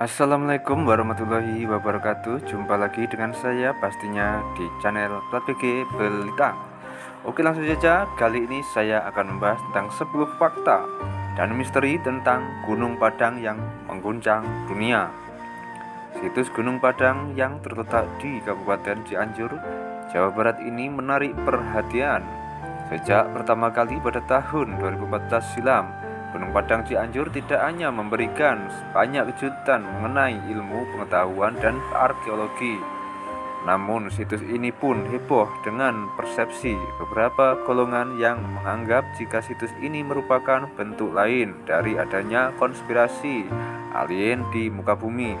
Assalamualaikum warahmatullahi wabarakatuh. Jumpa lagi dengan saya pastinya di channel Plat Belitang Oke langsung saja. Kali ini saya akan membahas tentang 10 fakta dan misteri tentang Gunung Padang yang mengguncang dunia. Situs Gunung Padang yang terletak di Kabupaten Cianjur, Jawa Barat ini menarik perhatian. Sejak pertama kali pada tahun 2014 silam Gunung Padang Cianjur tidak hanya memberikan banyak kejutan mengenai ilmu pengetahuan dan arkeologi namun situs ini pun heboh dengan persepsi beberapa golongan yang menganggap jika situs ini merupakan bentuk lain dari adanya konspirasi alien di muka bumi.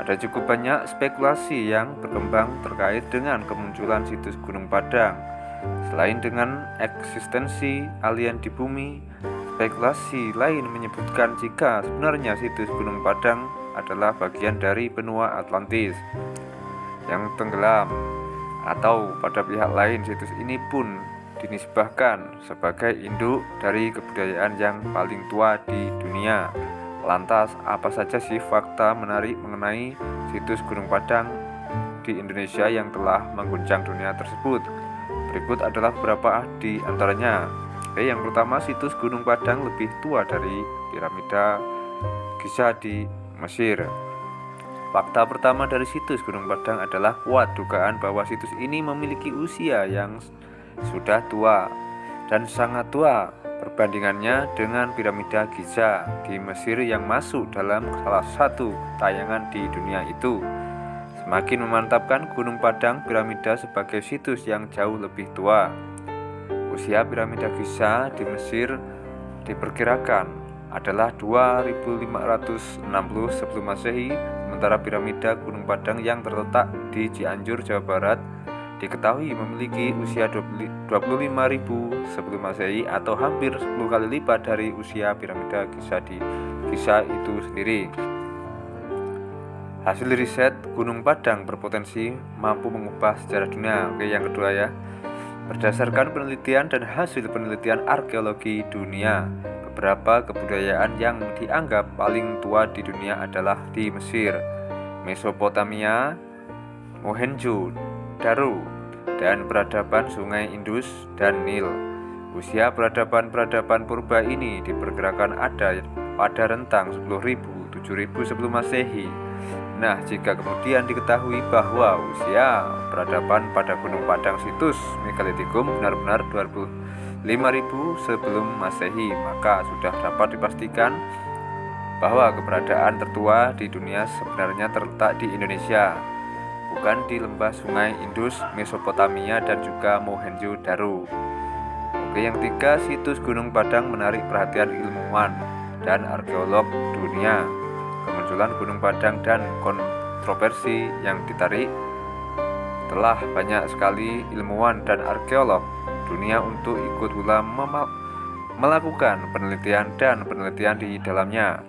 Ada cukup banyak spekulasi yang berkembang terkait dengan kemunculan situs Gunung Padang. Selain dengan eksistensi alien di bumi, Spekulasi lain menyebutkan jika sebenarnya situs Gunung Padang adalah bagian dari benua Atlantis yang tenggelam atau pada pihak lain situs ini pun dinisbahkan sebagai induk dari kebudayaan yang paling tua di dunia. Lantas, apa saja sih fakta menarik mengenai situs Gunung Padang di Indonesia yang telah mengguncang dunia tersebut? Berikut adalah beberapa di antaranya. Oke, yang pertama situs Gunung Padang lebih tua dari piramida Giza di Mesir. Fakta pertama dari situs Gunung Padang adalah kuat dugaan bahwa situs ini memiliki usia yang sudah tua dan sangat tua perbandingannya dengan piramida Giza di Mesir yang masuk dalam salah satu tayangan di dunia itu. Semakin memantapkan Gunung Padang piramida sebagai situs yang jauh lebih tua. Usia piramida Giza di Mesir diperkirakan adalah 2560 sebelum Masehi, sementara piramida Gunung Padang yang terletak di Cianjur, Jawa Barat diketahui memiliki usia 25.000 sebelum Masehi atau hampir 10 kali lipat dari usia piramida Giza di Giza itu sendiri. Hasil riset Gunung Padang berpotensi mampu mengubah sejarah dunia. Oke, yang kedua ya. Berdasarkan penelitian dan hasil penelitian arkeologi dunia, beberapa kebudayaan yang dianggap paling tua di dunia adalah di Mesir, Mesopotamia, Mohenjo-Daro, dan peradaban Sungai Indus dan Nil. Usia peradaban-peradaban purba ini diperkirakan ada pada rentang 10.000 7.000 sebelum Masehi Nah, jika kemudian diketahui bahwa usia peradaban pada Gunung Padang situs Megalitikum benar-benar 25.000 sebelum Masehi, maka sudah dapat dipastikan bahwa keberadaan tertua di dunia sebenarnya terletak di Indonesia, bukan di lembah sungai Indus, Mesopotamia, dan juga Mohenjo-Daro. Oke, yang tiga, situs Gunung Padang menarik perhatian ilmuwan dan arkeolog dunia kemunculan Gunung Padang dan kontroversi yang ditarik telah banyak sekali ilmuwan dan arkeolog dunia untuk ikut pula melakukan penelitian dan penelitian di dalamnya.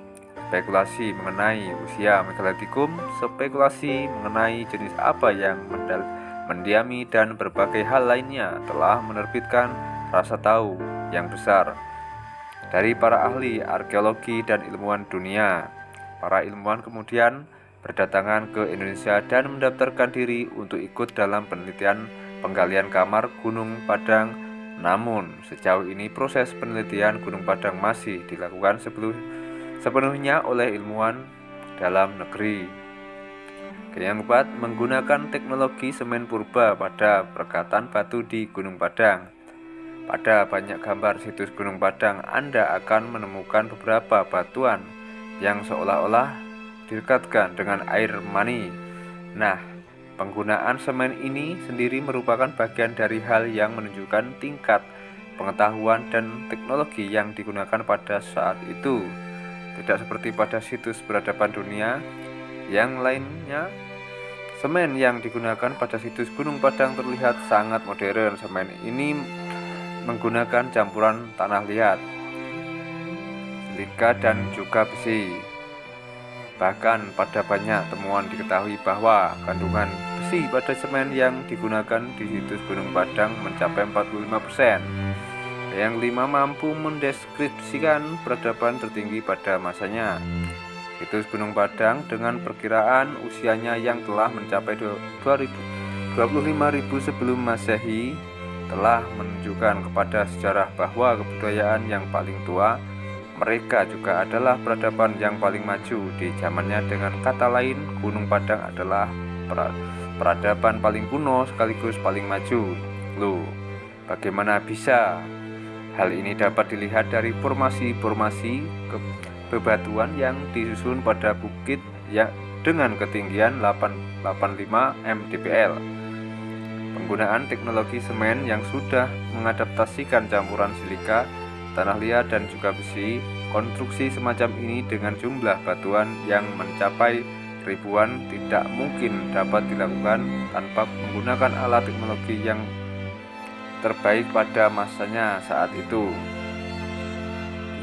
Spekulasi mengenai usia megalitikum spekulasi mengenai jenis apa yang mendiami dan berbagai hal lainnya telah menerbitkan rasa tahu yang besar dari para ahli arkeologi dan ilmuwan dunia Para ilmuwan kemudian berdatangan ke Indonesia dan mendaftarkan diri untuk ikut dalam penelitian penggalian kamar Gunung Padang. Namun, sejauh ini proses penelitian Gunung Padang masih dilakukan sepenuhnya oleh ilmuwan dalam negeri. Yang keempat, menggunakan teknologi semen purba pada perkatan batu di Gunung Padang. Pada banyak gambar situs Gunung Padang, Anda akan menemukan beberapa batuan yang seolah-olah direkatkan dengan air mani. Nah, penggunaan semen ini sendiri merupakan bagian dari hal yang menunjukkan tingkat pengetahuan dan teknologi yang digunakan pada saat itu. Tidak seperti pada situs peradaban dunia yang lainnya, semen yang digunakan pada situs Gunung Padang terlihat sangat modern. Semen ini menggunakan campuran tanah liat, silika dan juga besi. Bahkan pada banyak temuan diketahui bahwa kandungan besi pada semen yang digunakan di situs Gunung Padang mencapai 45%. Yang lima mampu mendeskripsikan peradaban tertinggi pada masanya. Situs Gunung Padang dengan perkiraan usianya yang telah mencapai 25.000 sebelum Masehi telah menunjukkan kepada sejarah bahwa kebudayaan yang paling tua mereka juga adalah peradaban yang paling maju di zamannya dengan kata lain Gunung Padang adalah peradaban paling kuno sekaligus paling maju Loh, bagaimana bisa? Hal ini dapat dilihat dari formasi-formasi bebatuan yang disusun pada bukit ya dengan ketinggian 885 mdpl. Penggunaan teknologi semen yang sudah mengadaptasikan campuran silika, tanah liat dan juga besi, konstruksi semacam ini dengan jumlah batuan yang mencapai ribuan tidak mungkin dapat dilakukan tanpa menggunakan alat teknologi yang terbaik pada masanya saat itu.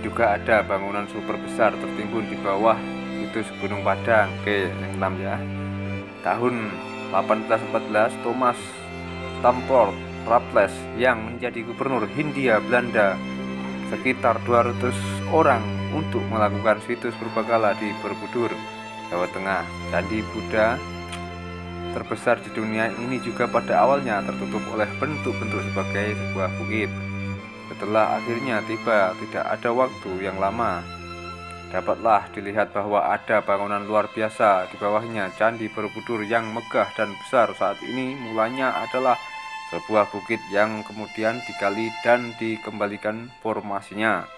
Juga ada bangunan super besar tertimbun di bawah situs Gunung Padang. Oke, yang enam ya. Tahun 1814 Thomas Stamford Raffles yang menjadi gubernur Hindia Belanda sekitar 200 orang untuk melakukan situs berbakala di Borobudur, Jawa Tengah. Candi Buddha terbesar di dunia ini juga pada awalnya tertutup oleh bentuk-bentuk sebagai sebuah bukit. Setelah akhirnya tiba, tidak ada waktu yang lama. Dapatlah dilihat bahwa ada bangunan luar biasa di bawahnya Candi Borobudur yang megah dan besar saat ini mulanya adalah sebuah bukit yang kemudian digali dan dikembalikan formasinya.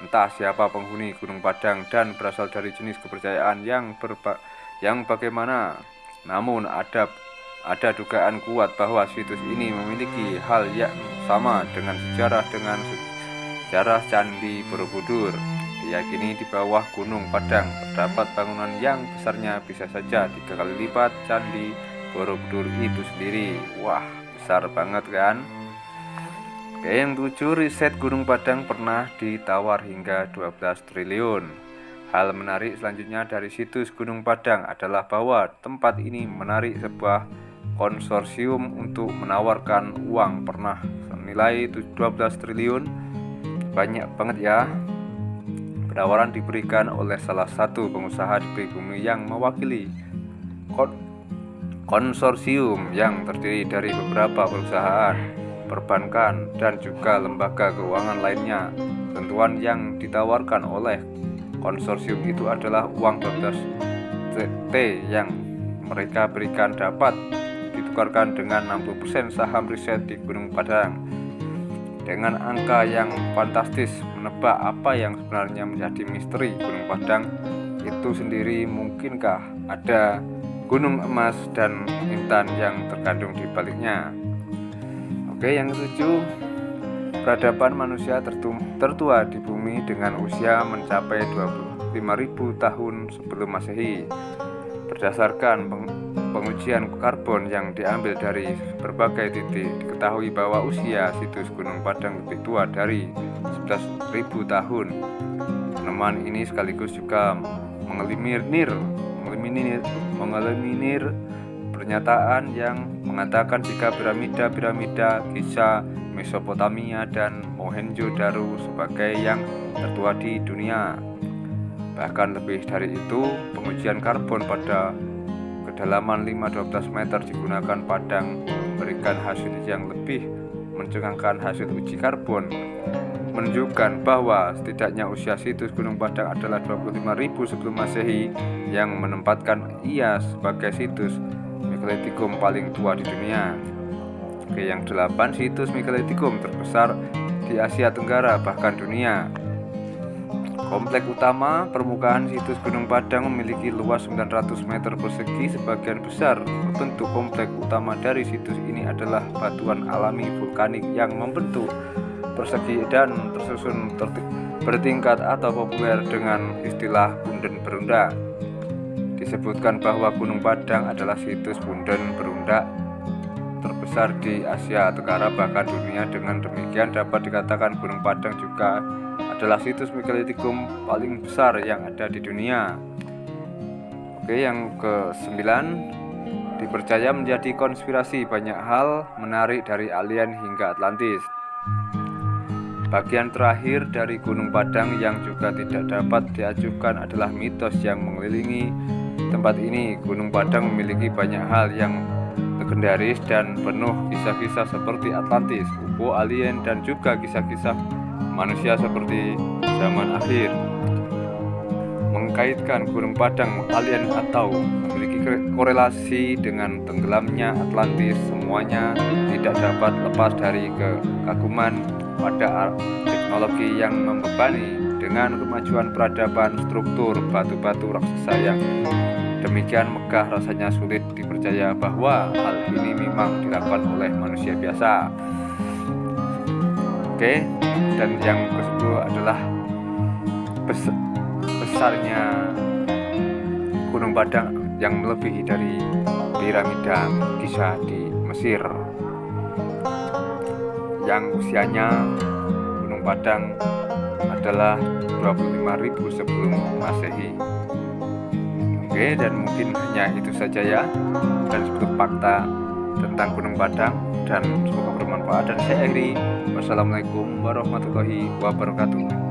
Entah siapa penghuni Gunung Padang dan berasal dari jenis kepercayaan yang berba yang bagaimana namun ada ada dugaan kuat bahwa situs ini memiliki hal yang sama dengan sejarah dengan sejarah Candi Borobudur. Diyakini di bawah Gunung Padang terdapat bangunan yang besarnya bisa saja tiga kali lipat Candi Borobudur itu sendiri. Wah, besar banget kan? Oke, yang tujuh riset Gunung Padang pernah ditawar hingga 12 triliun. Hal menarik selanjutnya dari situs Gunung Padang adalah bahwa tempat ini menarik sebuah konsorsium untuk menawarkan uang pernah senilai 12 triliun banyak banget ya penawaran diberikan oleh salah satu pengusaha di pribumi yang mewakili konsorsium yang terdiri dari beberapa perusahaan perbankan dan juga lembaga keuangan lainnya. Tentuan yang ditawarkan oleh konsorsium itu adalah uang 12 T yang mereka berikan dapat ditukarkan dengan 60% saham riset di Gunung Padang. Dengan angka yang fantastis menebak apa yang sebenarnya menjadi misteri Gunung Padang itu sendiri mungkinkah ada gunung emas dan intan yang terkandung di baliknya oke yang ketujuh Peradaban manusia tertua di bumi dengan usia mencapai 25.000 tahun sebelum Masehi. Berdasarkan pengujian karbon yang diambil dari berbagai titik, diketahui bahwa usia situs Gunung Padang lebih tua dari 11.000 tahun. Penemuan ini sekaligus juga mengeliminir mengeliminir, mengeliminir pernyataan yang mengatakan jika piramida-piramida Giza Mesopotamia dan Mohenjo-Daro sebagai yang tertua di dunia. Bahkan lebih dari itu, pengujian karbon pada kedalaman 5-12 meter digunakan Padang memberikan hasil yang lebih mencengangkan hasil uji karbon menunjukkan bahwa setidaknya usia situs Gunung Padang adalah 25.000 sebelum Masehi yang menempatkan ia sebagai situs megalitikum paling tua di dunia. Oke, yang delapan situs megalitikum terbesar di Asia Tenggara bahkan dunia. Komplek utama permukaan situs Gunung Padang memiliki luas 900 meter persegi. Sebagian besar bentuk komplek utama dari situs ini adalah batuan alami vulkanik yang membentuk persegi dan tersusun bertingkat atau populer dengan istilah bunden berunda. Disebutkan bahwa Gunung Padang adalah situs bunden berunda terbesar di Asia Tenggara bahkan dunia. Dengan demikian dapat dikatakan Gunung Padang juga adalah situs megalitikum paling besar yang ada di dunia. Oke yang ke sembilan dipercaya menjadi konspirasi banyak hal menarik dari alien hingga Atlantis Bagian terakhir dari Gunung Padang yang juga tidak dapat diajukan adalah mitos yang mengelilingi tempat ini. Gunung Padang memiliki banyak hal yang legendaris dan penuh kisah-kisah seperti Atlantis, UFO, alien, dan juga kisah-kisah manusia seperti zaman akhir. Mengkaitkan Gunung Padang alien atau memiliki korelasi dengan tenggelamnya Atlantis, semuanya tidak dapat lepas dari kekaguman pada teknologi yang membebani dengan kemajuan peradaban struktur batu-batu raksasa yang demikian megah rasanya sulit dipercaya bahwa hal ini memang dilakukan oleh manusia biasa. Oke dan yang kedua adalah bes besarnya Gunung Padang yang melebihi dari piramida kisah di Mesir yang usianya Gunung Padang adalah 25.000 sebelum Masehi. Oke, dan mungkin hanya itu saja ya dan sedikit fakta tentang Gunung Padang dan semoga bermanfaat dan saya akhiri. Wassalamualaikum warahmatullahi wabarakatuh.